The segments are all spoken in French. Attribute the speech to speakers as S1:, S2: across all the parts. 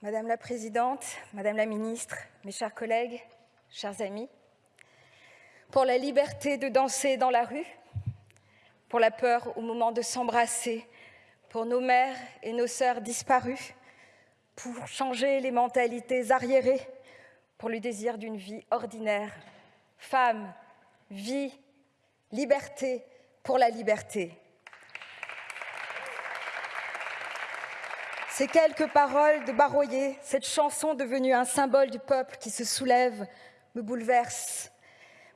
S1: Madame la Présidente, Madame la Ministre, mes chers collègues, chers amis, pour la liberté de danser dans la rue, pour la peur au moment de s'embrasser, pour nos mères et nos sœurs disparues, pour changer les mentalités arriérées, pour le désir d'une vie ordinaire, femme, vie, liberté pour la liberté. Ces quelques paroles de Baroyer, cette chanson devenue un symbole du peuple qui se soulève, me bouleverse.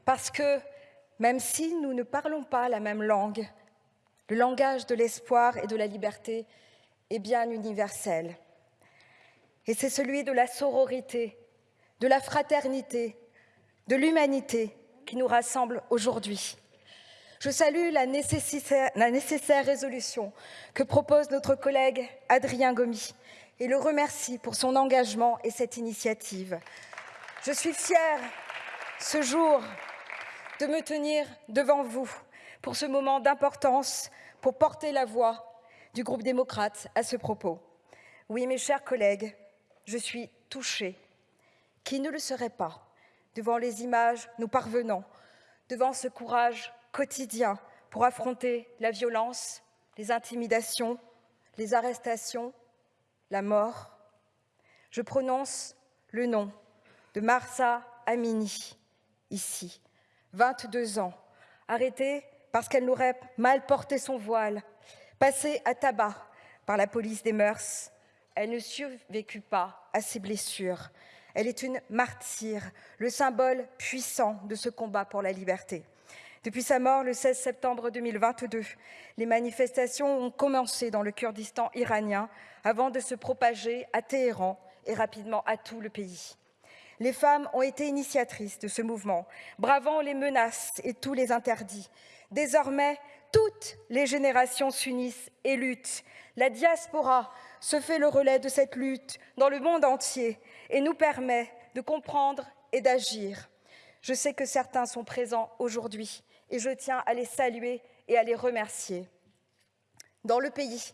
S1: Parce que, même si nous ne parlons pas la même langue, le langage de l'espoir et de la liberté est bien universel. Et c'est celui de la sororité, de la fraternité, de l'humanité qui nous rassemble aujourd'hui. Je salue la nécessaire, résolution que propose notre collègue Adrien Gomy et le remercie pour son engagement et cette initiative. Je suis fière, ce jour, de me tenir devant vous pour ce moment d'importance, pour porter la voix du groupe démocrate à ce propos. Oui, mes chers collègues, je suis touchée. Qui ne le serait pas devant les images nous parvenant, devant ce courage quotidien pour affronter la violence, les intimidations, les arrestations, la mort. Je prononce le nom de Marsa Amini, ici, 22 ans, arrêtée parce qu'elle n'aurait mal porté son voile, passée à tabac par la police des mœurs. Elle ne survécut pas à ses blessures. Elle est une martyre, le symbole puissant de ce combat pour la liberté. Depuis sa mort le 16 septembre 2022, les manifestations ont commencé dans le Kurdistan iranien avant de se propager à Téhéran et rapidement à tout le pays. Les femmes ont été initiatrices de ce mouvement, bravant les menaces et tous les interdits. Désormais, toutes les générations s'unissent et luttent. La diaspora se fait le relais de cette lutte dans le monde entier et nous permet de comprendre et d'agir. Je sais que certains sont présents aujourd'hui et je tiens à les saluer et à les remercier. Dans le pays,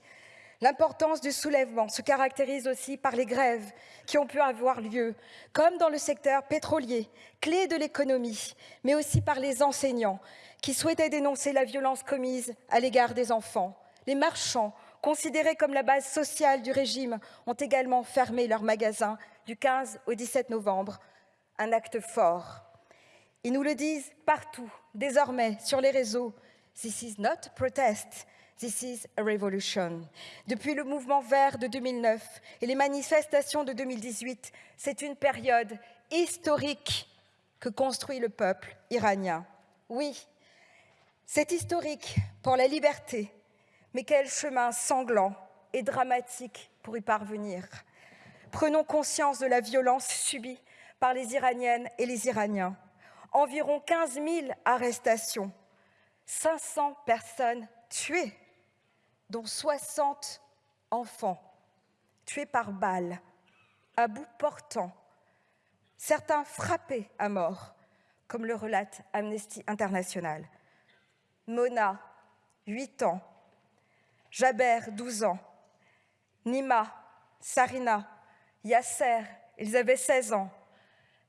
S1: l'importance du soulèvement se caractérise aussi par les grèves qui ont pu avoir lieu, comme dans le secteur pétrolier, clé de l'économie, mais aussi par les enseignants qui souhaitaient dénoncer la violence commise à l'égard des enfants, les marchands considérés comme la base sociale du régime, ont également fermé leurs magasins du 15 au 17 novembre. Un acte fort. Ils nous le disent partout, désormais, sur les réseaux. This is not protest, this is a revolution. Depuis le mouvement vert de 2009 et les manifestations de 2018, c'est une période historique que construit le peuple iranien. Oui, c'est historique pour la liberté, mais quel chemin sanglant et dramatique pour y parvenir. Prenons conscience de la violence subie par les Iraniennes et les Iraniens. Environ 15 000 arrestations, 500 personnes tuées, dont 60 enfants, tués par balles, à bout portant, certains frappés à mort, comme le relate Amnesty International. Mona, 8 ans, Jaber, 12 ans, Nima, Sarina, Yasser, ils avaient 16 ans,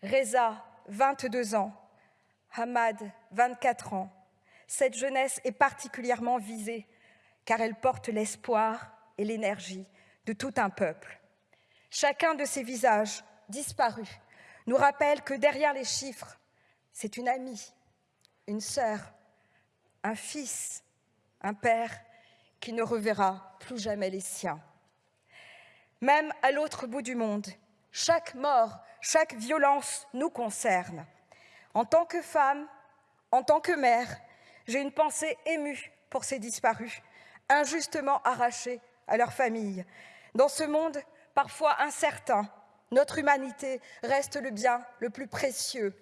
S1: Reza, 22 ans, Hamad, 24 ans. Cette jeunesse est particulièrement visée car elle porte l'espoir et l'énergie de tout un peuple. Chacun de ces visages disparus nous rappelle que derrière les chiffres, c'est une amie, une sœur, un fils, un père qui ne reverra plus jamais les siens. Même à l'autre bout du monde, chaque mort, chaque violence nous concerne. En tant que femme, en tant que mère, j'ai une pensée émue pour ces disparus, injustement arrachés à leur famille. Dans ce monde parfois incertain, notre humanité reste le bien le plus précieux.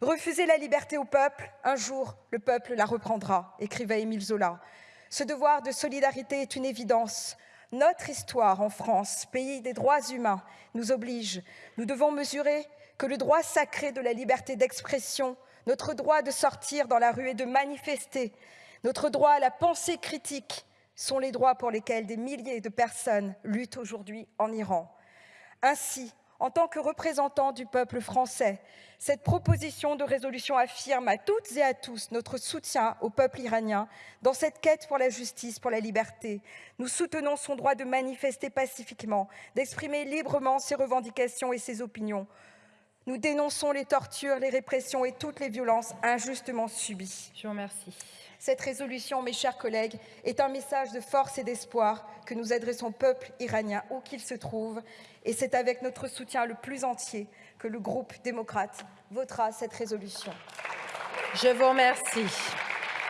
S1: Refuser la liberté au peuple, un jour le peuple la reprendra, écrivait Émile Zola. Ce devoir de solidarité est une évidence. Notre histoire en France, pays des droits humains, nous oblige. Nous devons mesurer que le droit sacré de la liberté d'expression, notre droit de sortir dans la rue et de manifester, notre droit à la pensée critique sont les droits pour lesquels des milliers de personnes luttent aujourd'hui en Iran. Ainsi, en tant que représentant du peuple français, cette proposition de résolution affirme à toutes et à tous notre soutien au peuple iranien dans cette quête pour la justice, pour la liberté. Nous soutenons son droit de manifester pacifiquement, d'exprimer librement ses revendications et ses opinions. Nous dénonçons les tortures, les répressions et toutes les violences injustement subies.
S2: Je vous remercie.
S1: Cette résolution, mes chers collègues, est un message de force et d'espoir que nous adressons au peuple iranien où qu'il se trouve. Et c'est avec notre soutien le plus entier que le groupe démocrate votera cette résolution.
S2: Je vous remercie.